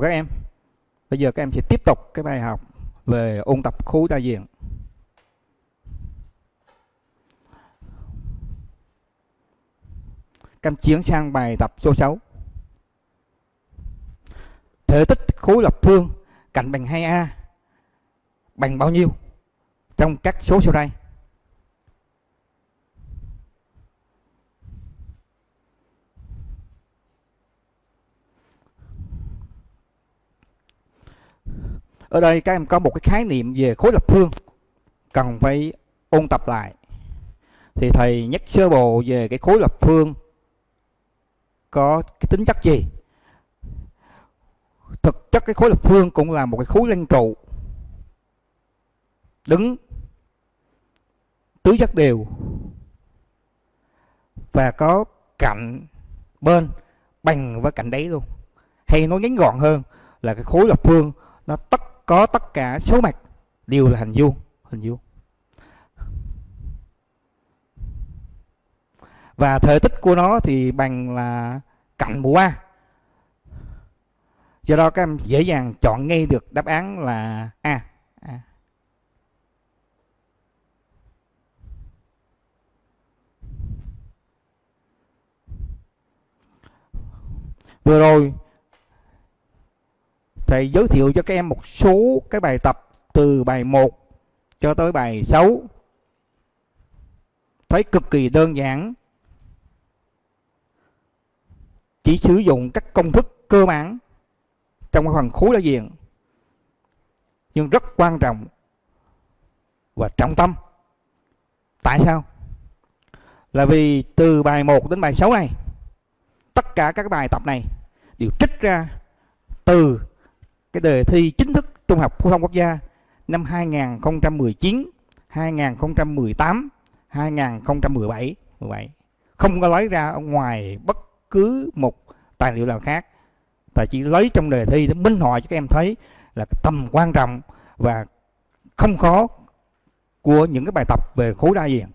chào các em. Bây giờ các em sẽ tiếp tục cái bài học về ôn tập khối đa diện. Các em chuyển sang bài tập số 6 Thể tích khối lập phương cạnh bằng 2A bằng bao nhiêu trong các số sau đây? Ở đây các em có một cái khái niệm về khối lập phương, cần phải ôn tập lại. Thì thầy nhắc sơ bộ về cái khối lập phương có cái tính chất gì? Thực chất cái khối lập phương cũng là một cái khối lăng trụ, đứng tứ giác đều và có cạnh bên, bằng với cạnh đấy luôn. Hay nói ngắn gọn hơn là cái khối lập phương nó tất có tất cả số mặt đều là hình vuông hình vuông. Và thể tích của nó thì bằng là cạnh mũ A do đó các em dễ dàng chọn ngay được đáp án là A, A. vừa rồi thầy giới thiệu cho các em một số cái bài tập từ bài 1 cho tới bài 6 thấy cực kỳ đơn giản. Chỉ sử dụng các công thức cơ bản trong cái phần khối đa diện, nhưng rất quan trọng và trọng tâm. Tại sao? Là vì từ bài 1 đến bài 6 này, tất cả các bài tập này đều trích ra từ cái đề thi chính thức Trung học phổ thông quốc gia năm 2019, 2018, 2017, 17. Không có lấy ra ở ngoài bất cứ một tài liệu nào khác. Thầy chỉ lấy trong đề thi để minh họa cho các em thấy là tầm quan trọng và không khó của những cái bài tập về khối đa diện.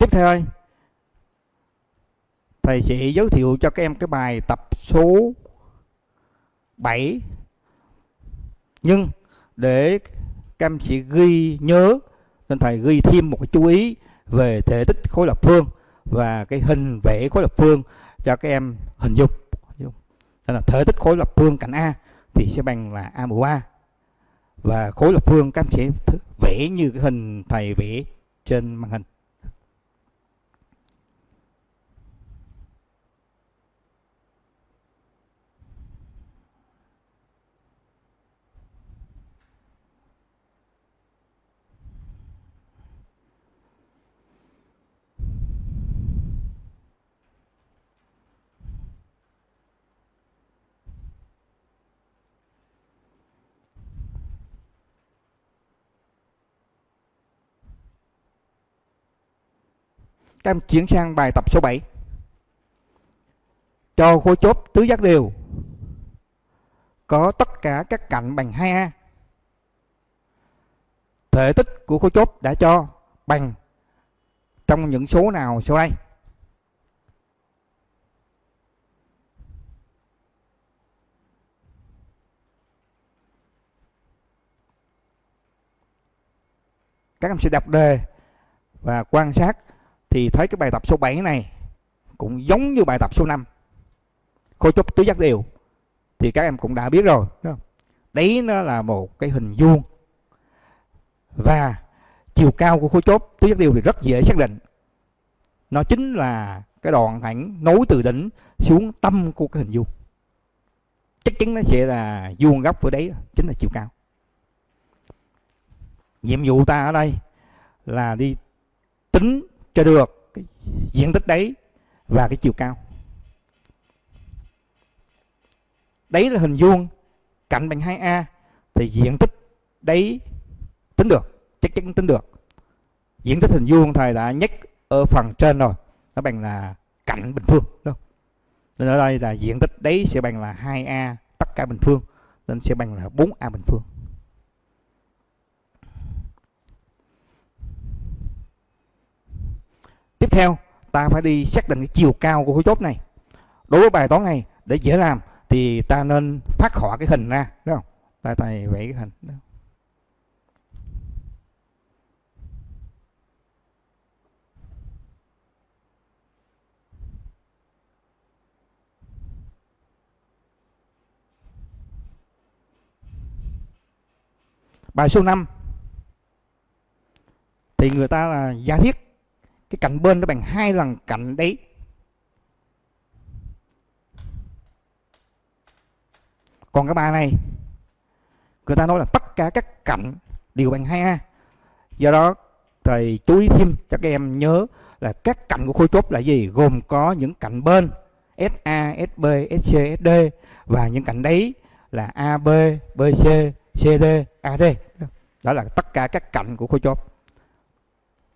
Tiếp theo thầy sẽ giới thiệu cho các em cái bài tập số 7 nhưng để các em sẽ ghi nhớ, nên thầy ghi thêm một cái chú ý về thể tích khối lập phương và cái hình vẽ khối lập phương cho các em hình dung. Nên là thể tích khối lập phương cạnh A thì sẽ bằng là A mũ A. Và khối lập phương các em sẽ vẽ như cái hình thầy vẽ trên màn hình. Các em chuyển sang bài tập số 7. Cho khối chốt tứ giác đều có tất cả các cạnh bằng 2A. Thể tích của khối chốt đã cho bằng trong những số nào sau đây? Các em sẽ đọc đề và quan sát thì thấy cái bài tập số 7 này cũng giống như bài tập số 5 khối trúc, tứ giác đều. Thì các em cũng đã biết rồi, đúng không? đấy nó là một cái hình vuông. Và chiều cao của khối chốt tứ giác đều thì rất dễ xác định. Nó chính là cái đoạn thẳng nối từ đỉnh xuống tâm của cái hình vuông. Chắc chắn nó sẽ là vuông góc ở đấy, chính là chiều cao. Nhiệm vụ ta ở đây là đi tính cho được cái diện tích đấy và cái chiều cao. Đấy là hình vuông, cạnh bằng 2A thì diện tích đấy tính được, chắc chắn tính được. Diện tích hình vuông thầy đã nhắc ở phần trên rồi, nó bằng là cạnh bình phương, đúng không? nên ở đây là diện tích đấy sẽ bằng là 2A tất cả bình phương, nên sẽ bằng là 4A bình phương. Tiếp theo, ta phải đi xác định cái chiều cao của khối chốt này. Đối với bài toán này, để dễ làm thì ta nên phát họa cái hình ra, đúng không? Ta thầy vẽ cái hình đó. bài số 5 thì người ta là giả thiết cái cạnh bên nó bằng hai lần cạnh đấy. Còn cái bài này người ta nói là tất cả các cạnh đều bằng 2A do đó thầy chú ý thêm cho các em nhớ là các cạnh của khối chốt là gì? Gồm có những cạnh bên SA, SB, SC, SD và những cạnh đấy là AB, BC, CD, AD đó là tất cả các cạnh của khối chốt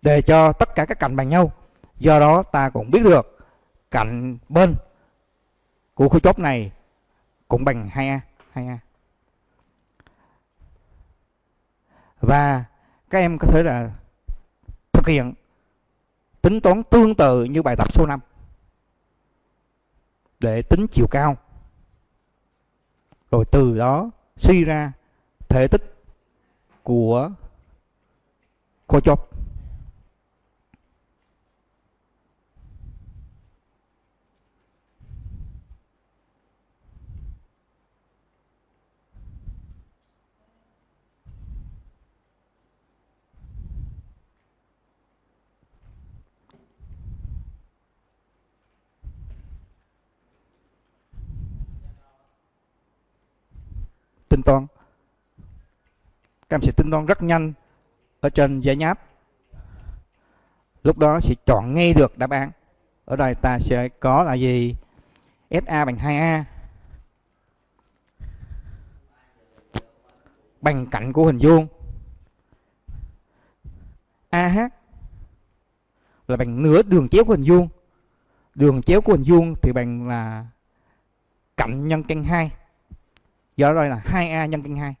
để cho tất cả các cạnh bằng nhau. Do đó ta cũng biết được cạnh bên của khối chốt này cũng bằng 2A 2A và các em có thể là thực hiện tính toán tương tự như bài tập số 5 để tính chiều cao. Rồi từ đó suy ra thể tích của khối chốt. Tính toán. Các em sẽ tính toán rất nhanh ở trên giải nháp. Lúc đó sẽ chọn ngay được đáp án. Ở đây ta sẽ có là gì? SA bằng 2A bằng cạnh của hình vuông. AH là bằng nửa đường chéo của hình vuông. Đường chéo của hình vuông thì bằng là cạnh nhân căn 2 do đó đây là 2A nhân căn 2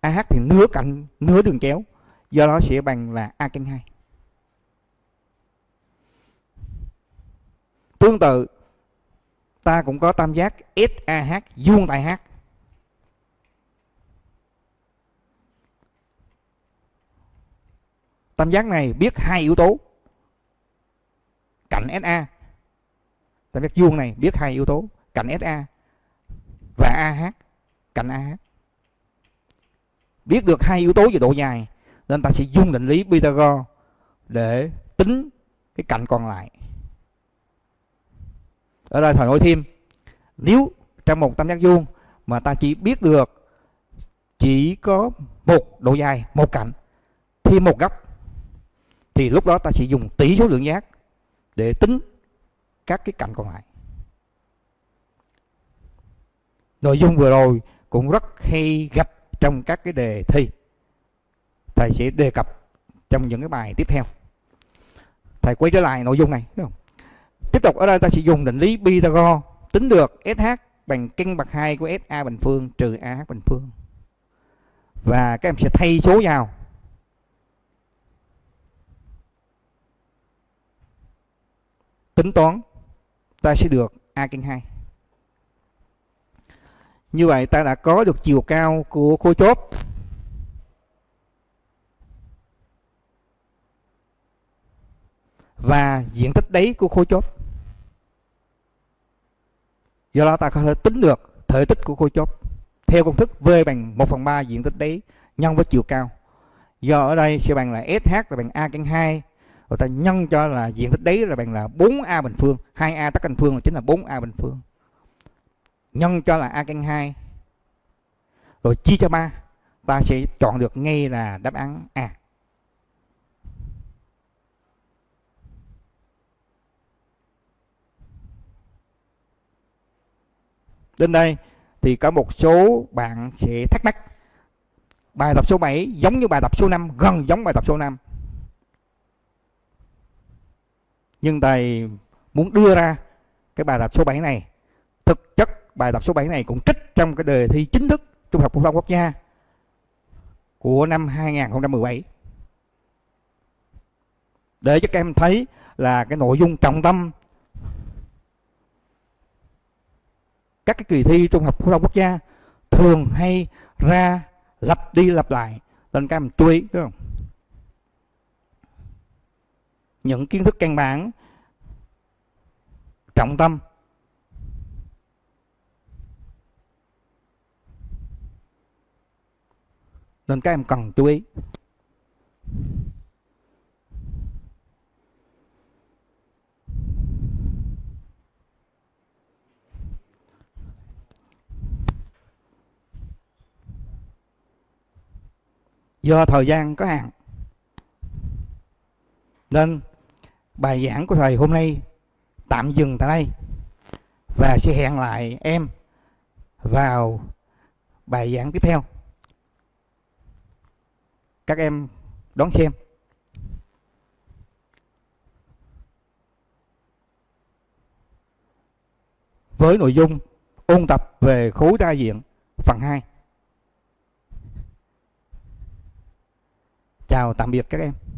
AH thì nửa cạnh nửa đường chéo. Do đó sẽ bằng là A căn 2 tương tự, ta cũng có tam giác SAH vuông tại H. Tam giác này biết hai yếu tố. Cạnh SA tam giác vuông này biết hai yếu tố. Cạnh SA và AH cạnh AH biết được hai yếu tố về độ dài, nên ta sẽ dùng định lý Pythagore để tính cái cạnh còn lại. Ở đây thầy nói thêm, nếu trong một tam giác vuông mà ta chỉ biết được chỉ có một độ dài, một cạnh, thêm một góc, thì lúc đó ta sẽ dùng tỷ số lượng giác để tính các cái cạnh còn lại. Nội dung vừa rồi cũng rất hay gặp trong các cái đề thi. Thầy sẽ đề cập trong những cái bài tiếp theo. Thầy quay trở lại nội dung này đúng không? tiếp tục ở đây ta sẽ dùng định lý Pythagore, tính được SH bằng căn bậc 2 của SA bình phương trừ AH bình phương. Và các em sẽ thay số vào. Tính toán, ta sẽ được A căn 2 như vậy ta đã có được chiều cao của khối chốt. Và diện tích đáy của khối chốt. Do đó ta có thể tính được thể tích của khối chốt. Theo công thức V bằng 1 phần 3 diện tích đáy nhân với chiều cao. Do ở đây sẽ bằng là SH là bằng A căn 2 rồi ta nhân cho là diện tích đáy là bằng là 4A bình phương. 2A tắc căn phương là chính là 4A bình phương nhân cho là a căn 2 rồi chia cho 3 ta sẽ chọn được ngay là đáp án A. Đến đây thì có một số bạn sẽ thắc mắc. Bài tập số 7 giống như bài tập số 5 gần giống bài tập số 5 nhưng thầy muốn đưa ra cái bài tập số 7 này thực chất bài tập số 7 này cũng trích trong cái đề thi chính thức Trung học phổ thông quốc gia của năm 2017. để cho các em thấy là cái nội dung trọng tâm các cái kỳ thi trung học phổ thông quốc gia thường hay ra lặp đi lặp lại, nên các em chú ý, đúng không những kiến thức căn bản, trọng tâm nên các em cần chú ý. Do thời gian có hạn, nên bài giảng của thầy hôm nay tạm dừng tại đây và sẽ hẹn lại em vào bài giảng tiếp theo các em đón xem. Với nội dung ôn tập về khối đa diện phần 2 chào tạm biệt các em.